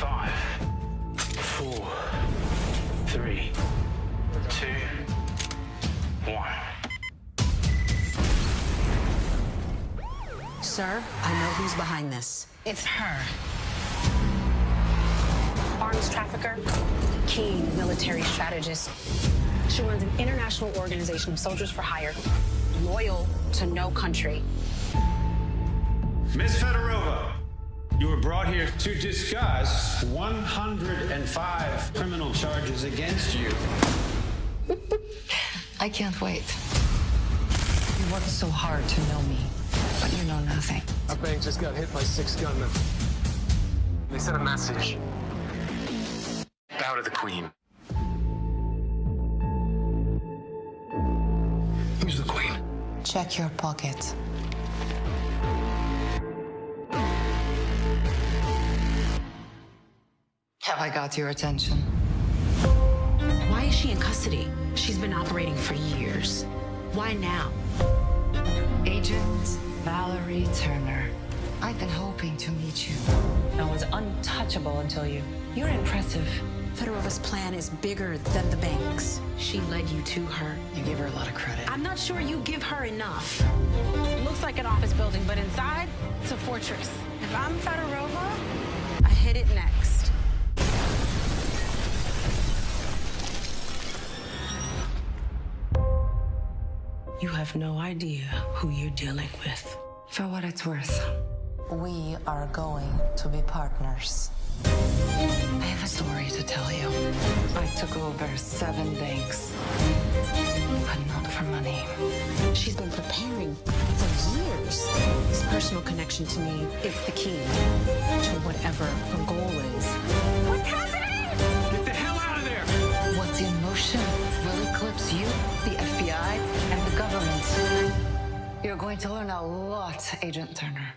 Five, four, three, two, one. Sir, I know who's behind this. It's her. Arms trafficker, keen military strategist. She runs an international organization of soldiers for hire, loyal to no country. Miss Federer you were brought here to discuss 105 criminal charges against you. I can't wait. You worked so hard to know me, but you know nothing. Our bank just got hit by six gunmen. They sent a message. Bow to the Queen. Who's the Queen? Check your pocket. Have I got your attention? Why is she in custody? She's been operating for years. Why now? Agent Valerie Turner. I've been hoping to meet you. I was untouchable until you. You're impressive. Fedorova's plan is bigger than the banks. She led you to her. You give her a lot of credit. I'm not sure you give her enough. Looks like an office building, but inside, it's a fortress. If I'm Fedorova, I hit it next. You have no idea who you're dealing with. For what it's worth, we are going to be partners. I have a story to tell you. I took over seven banks, but not for money. She's been preparing for years. His personal connection to me, it's the key You're going to learn a lot, Agent Turner.